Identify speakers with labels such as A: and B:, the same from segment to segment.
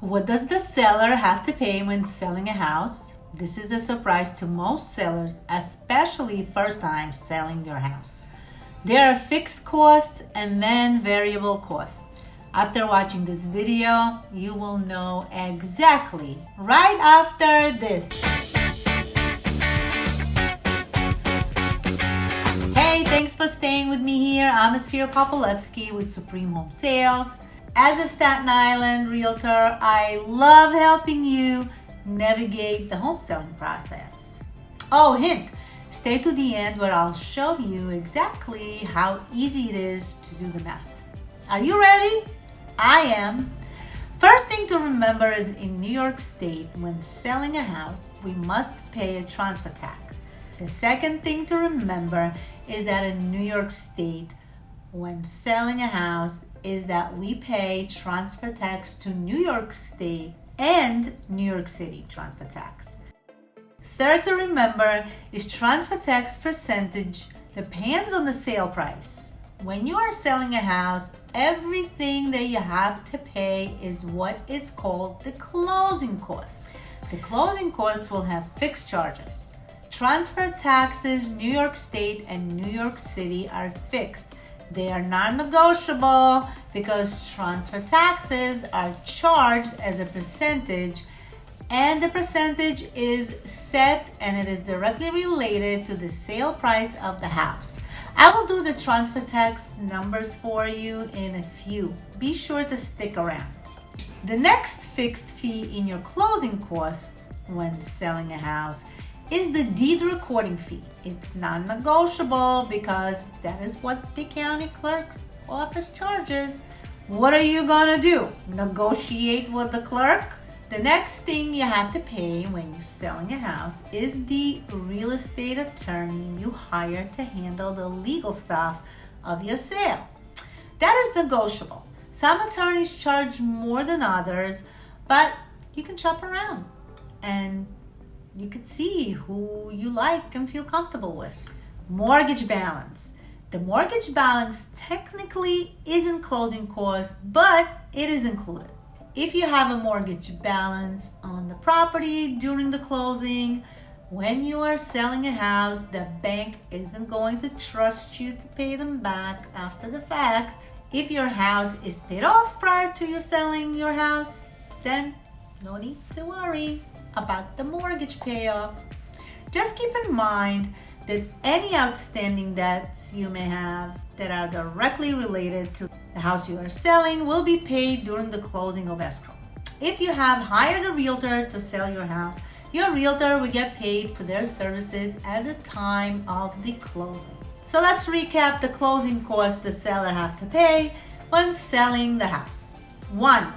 A: What does the seller have to pay when selling a house? This is a surprise to most sellers, especially first time selling your house. There are fixed costs and then variable costs. After watching this video, you will know exactly right after this. Hey, thanks for staying with me here. I'm Esfira Popolevsky with Supreme Home Sales. As a Staten Island realtor, I love helping you navigate the home selling process. Oh, hint, stay to the end where I'll show you exactly how easy it is to do the math. Are you ready? I am. First thing to remember is in New York State, when selling a house, we must pay a transfer tax. The second thing to remember is that in New York State, when selling a house is that we pay transfer tax to New York State and New York City transfer tax. Third to remember is transfer tax percentage depends on the sale price. When you are selling a house, everything that you have to pay is what is called the closing costs. The closing costs will have fixed charges. Transfer taxes, New York State and New York City are fixed they are non-negotiable because transfer taxes are charged as a percentage and the percentage is set and it is directly related to the sale price of the house. I will do the transfer tax numbers for you in a few. Be sure to stick around. The next fixed fee in your closing costs when selling a house is the deed recording fee. It's non-negotiable because that is what the county clerk's office charges. What are you gonna do? Negotiate with the clerk? The next thing you have to pay when you're selling a house is the real estate attorney you hire to handle the legal stuff of your sale. That is negotiable. Some attorneys charge more than others, but you can shop around and you could see who you like and feel comfortable with. Mortgage balance. The mortgage balance technically isn't closing costs, but it is included. If you have a mortgage balance on the property during the closing, when you are selling a house, the bank isn't going to trust you to pay them back after the fact. If your house is paid off prior to you selling your house, then no need to worry about the mortgage payoff. Just keep in mind that any outstanding debts you may have that are directly related to the house you are selling will be paid during the closing of escrow. If you have hired a realtor to sell your house, your realtor will get paid for their services at the time of the closing. So let's recap the closing costs the seller have to pay when selling the house. One,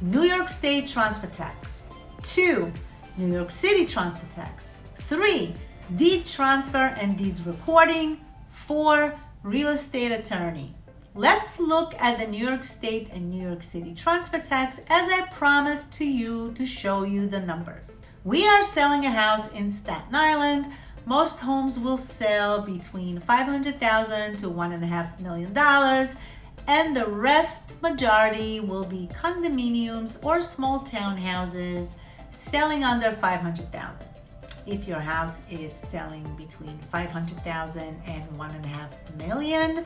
A: New York State transfer tax. Two, New York City transfer tax. Three, deed transfer and deeds recording. Four, real estate attorney. Let's look at the New York State and New York City transfer tax as I promised to you to show you the numbers. We are selling a house in Staten Island. Most homes will sell between 500,000 to one and a half million dollars and the rest majority will be condominiums or small townhouses selling under 500,000. If your house is selling between 500,000 and one and a half million,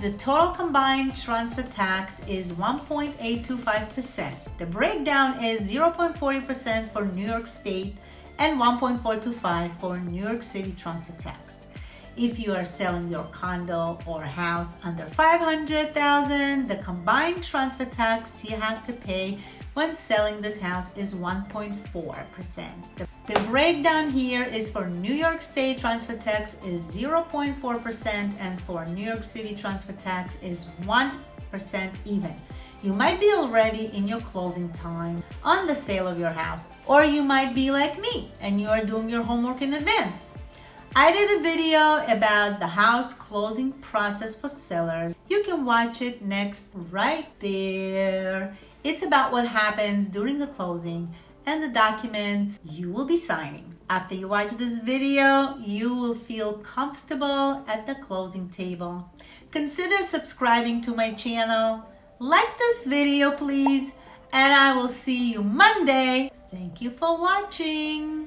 A: the total combined transfer tax is 1.825%. The breakdown is 0.40% for New York State and 1.425 for New York City transfer tax. If you are selling your condo or house under 500,000, the combined transfer tax you have to pay when selling this house is 1.4%. The, breakdown here is for New York State transfer tax is 0.4% and for New York City transfer tax is 1% even. You might be already in your closing time on the sale of your house, or you might be like me and you are doing your homework in advance. I did a video about the house closing process for sellers. You can watch it next right there. It's about what happens during the closing and the documents you will be signing. After you watch this video, you will feel comfortable at the closing table. Consider subscribing to my channel. Like this video, please, and I will see you Monday. Thank you for watching.